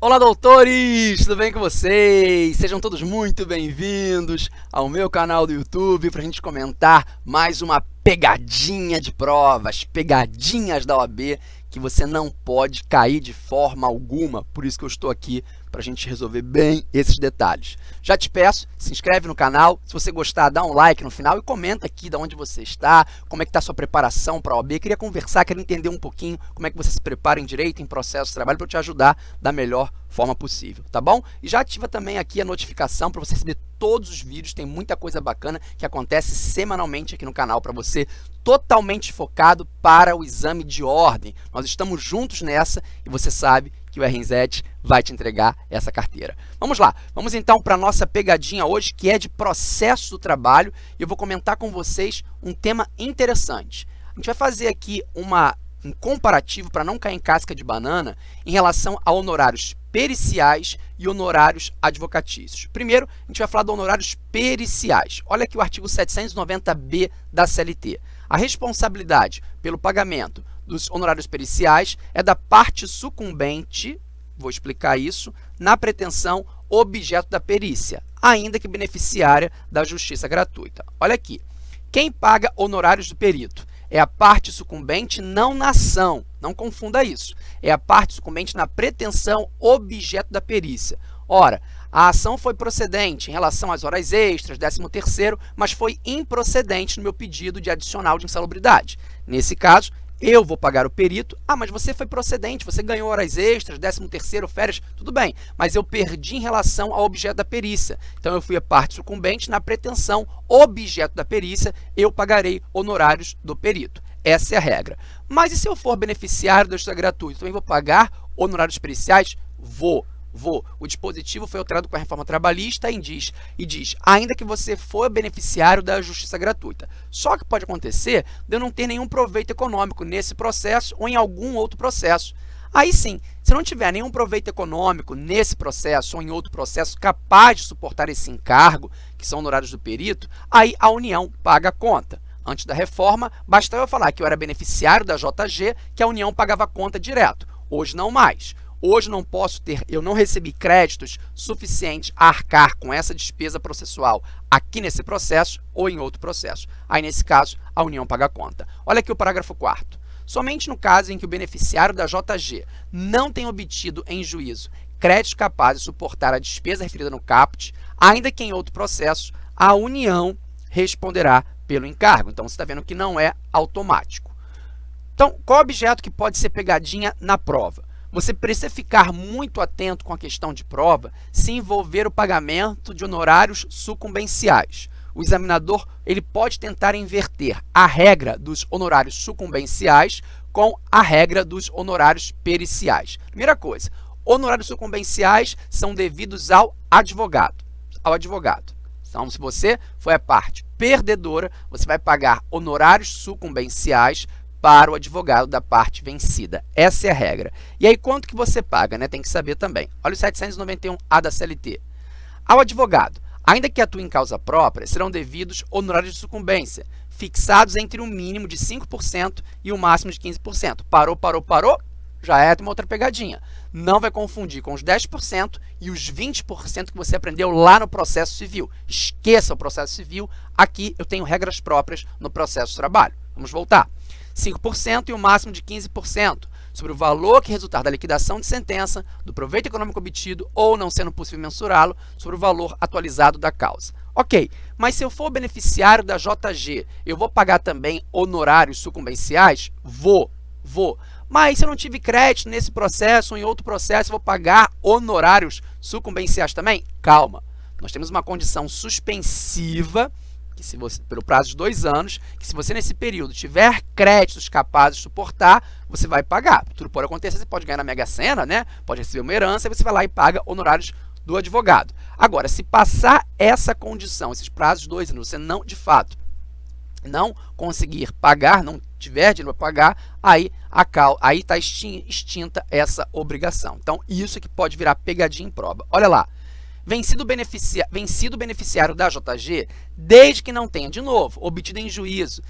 Olá, doutores! Tudo bem com vocês? Sejam todos muito bem-vindos ao meu canal do YouTube para a gente comentar mais uma pegadinha de provas, pegadinhas da OAB que você não pode cair de forma alguma. Por isso que eu estou aqui para a gente resolver bem esses detalhes. Já te peço, se inscreve no canal, se você gostar, dá um like no final e comenta aqui de onde você está, como é que está a sua preparação para a OAB. Queria conversar, queria entender um pouquinho como é que você se prepara em direito, em processo de trabalho, para te ajudar da melhor forma possível, tá bom? E já ativa também aqui a notificação para você receber todos os vídeos, tem muita coisa bacana que acontece semanalmente aqui no canal para você, totalmente focado para o exame de ordem. Nós estamos juntos nessa e você sabe que o RNZ vai te entregar essa carteira. Vamos lá, vamos então para a nossa pegadinha hoje, que é de processo do trabalho, e eu vou comentar com vocês um tema interessante. A gente vai fazer aqui uma, um comparativo para não cair em casca de banana em relação a honorários periciais e honorários advocatícios. Primeiro, a gente vai falar de honorários periciais. Olha aqui o artigo 790b da CLT. A responsabilidade pelo pagamento dos honorários periciais é da parte sucumbente, vou explicar isso, na pretensão objeto da perícia, ainda que beneficiária da justiça gratuita. Olha aqui, quem paga honorários do perito é a parte sucumbente não na ação, não confunda isso, é a parte sucumbente na pretensão objeto da perícia. Ora, a ação foi procedente em relação às horas extras, 13º, mas foi improcedente no meu pedido de adicional de insalubridade. Nesse caso, eu vou pagar o perito. Ah, mas você foi procedente, você ganhou horas extras, 13º, férias, tudo bem. Mas eu perdi em relação ao objeto da perícia. Então, eu fui a parte sucumbente na pretensão objeto da perícia, eu pagarei honorários do perito. Essa é a regra. Mas e se eu for beneficiário da justiça gratuita? Também vou pagar honorários periciais? Vou vou. O dispositivo foi alterado com a reforma trabalhista e diz, e diz, ainda que você for beneficiário da justiça gratuita. Só que pode acontecer de eu não ter nenhum proveito econômico nesse processo ou em algum outro processo. Aí sim, se não tiver nenhum proveito econômico nesse processo ou em outro processo capaz de suportar esse encargo, que são honorários do perito, aí a União paga a conta. Antes da reforma, bastava eu falar que eu era beneficiário da JG, que a União pagava a conta direto. Hoje não mais. Hoje não posso ter, eu não recebi créditos suficientes a arcar com essa despesa processual aqui nesse processo ou em outro processo. Aí, nesse caso, a União paga a conta. Olha aqui o parágrafo 4 Somente no caso em que o beneficiário da JG não tenha obtido em juízo créditos capazes de suportar a despesa referida no CAPT, ainda que em outro processo, a União responderá pelo encargo. Então, você está vendo que não é automático. Então, qual objeto que pode ser pegadinha na prova? Você precisa ficar muito atento com a questão de prova se envolver o pagamento de honorários sucumbenciais. O examinador ele pode tentar inverter a regra dos honorários sucumbenciais com a regra dos honorários periciais. Primeira coisa, honorários sucumbenciais são devidos ao advogado. Ao advogado. Então, se você foi a parte perdedora, você vai pagar honorários sucumbenciais para o advogado da parte vencida. Essa é a regra. E aí, quanto que você paga? Né? Tem que saber também. Olha o 791A da CLT. Ao advogado, ainda que atue em causa própria, serão devidos honorários de sucumbência, fixados entre um mínimo de 5% e um máximo de 15%. Parou, parou, parou? Já é uma outra pegadinha. Não vai confundir com os 10% e os 20% que você aprendeu lá no processo civil. Esqueça o processo civil. Aqui eu tenho regras próprias no processo de trabalho. Vamos voltar. 5% e o máximo de 15% sobre o valor que resultar da liquidação de sentença, do proveito econômico obtido ou, não sendo possível mensurá-lo, sobre o valor atualizado da causa. Ok, mas se eu for beneficiário da JG, eu vou pagar também honorários sucumbenciais? Vou, vou. Mas se eu não tive crédito nesse processo ou em outro processo, eu vou pagar honorários sucumbenciais também? Calma, nós temos uma condição suspensiva que se você, pelo prazo de dois anos, que se você nesse período tiver créditos capazes de suportar, você vai pagar. Tudo pode acontecer, você pode ganhar na Mega Sena, né? pode receber uma herança, e você vai lá e paga honorários do advogado. Agora, se passar essa condição, esses prazos de dois anos, você não, de fato, não conseguir pagar, não tiver dinheiro para pagar, aí aí está extinta essa obrigação. Então, isso que pode virar pegadinha em prova. Olha lá, vencido, beneficia, vencido beneficiário da JG, desde que não tenha, de novo, obtido em juízo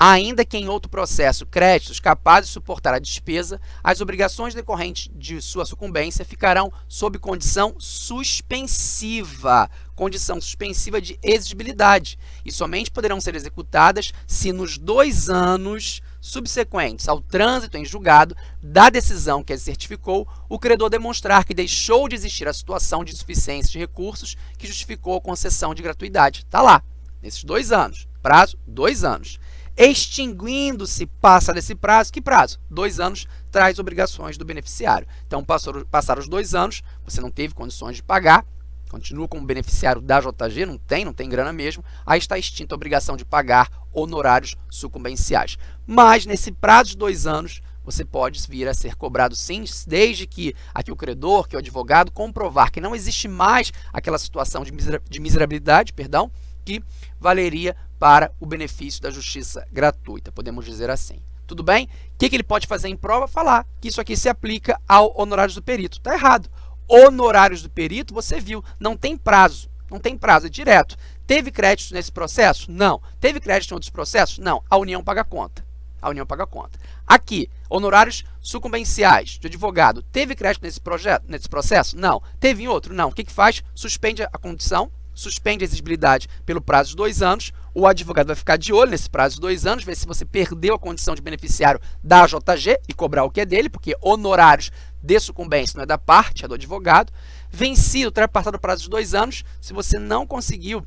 ainda que em outro processo créditos capazes de suportar a despesa, as obrigações decorrentes de sua sucumbência ficarão sob condição suspensiva, condição suspensiva de exigibilidade, e somente poderão ser executadas se nos dois anos subsequentes ao trânsito em julgado da decisão que a certificou, o credor demonstrar que deixou de existir a situação de insuficiência de recursos que justificou a concessão de gratuidade. Está lá, nesses dois anos. Prazo, dois anos. Extinguindo-se, passa desse prazo, que prazo? Dois anos traz obrigações do beneficiário. Então, passaram os dois anos, você não teve condições de pagar, continua como beneficiário da JG, não tem, não tem grana mesmo, aí está extinta a obrigação de pagar honorários sucumbenciais. Mas, nesse prazo de dois anos, você pode vir a ser cobrado sim, desde que aqui o credor, que o advogado, comprovar que não existe mais aquela situação de miserabilidade, perdão, que valeria para o benefício da justiça gratuita, podemos dizer assim. Tudo bem? O que, que ele pode fazer em prova? Falar que isso aqui se aplica ao honorários do perito. Está errado. Honorários do perito, você viu, não tem prazo. Não tem prazo, é direto. Teve crédito nesse processo? Não. Teve crédito em outros processos? Não. A União paga conta. A União paga conta. Aqui, honorários sucumbenciais de advogado. Teve crédito nesse, projeto, nesse processo? Não. Teve em outro? Não. O que, que faz? Suspende a condição suspende a exigibilidade pelo prazo de dois anos, o advogado vai ficar de olho nesse prazo de dois anos, ver se você perdeu a condição de beneficiário da JG e cobrar o que é dele, porque honorários de sucumbência não é da parte, é do advogado. Vencido, ultrapassado o prazo de dois anos, se você não conseguiu,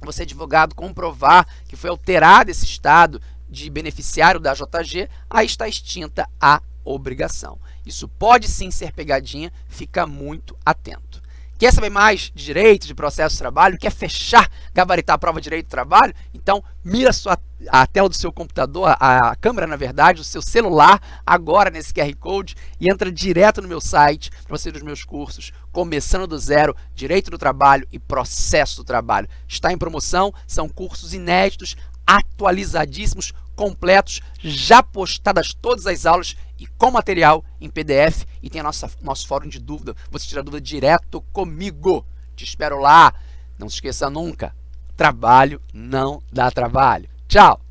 você advogado, comprovar que foi alterado esse estado de beneficiário da JG, aí está extinta a obrigação. Isso pode sim ser pegadinha, fica muito atento. Quer saber mais de direito, de processo de trabalho? Quer fechar, gabaritar a prova de direito do trabalho? Então, mira a, sua, a tela do seu computador, a, a câmera, na verdade, do seu celular, agora nesse QR Code e entra direto no meu site para você ver os meus cursos, começando do zero, direito do trabalho e processo do trabalho. Está em promoção, são cursos inéditos, atualizadíssimos, completos, já postadas todas as aulas e com material em PDF e tem a nossa, nosso fórum de dúvida. Você tira dúvida direto comigo. Te espero lá. Não se esqueça nunca, trabalho não dá trabalho. Tchau!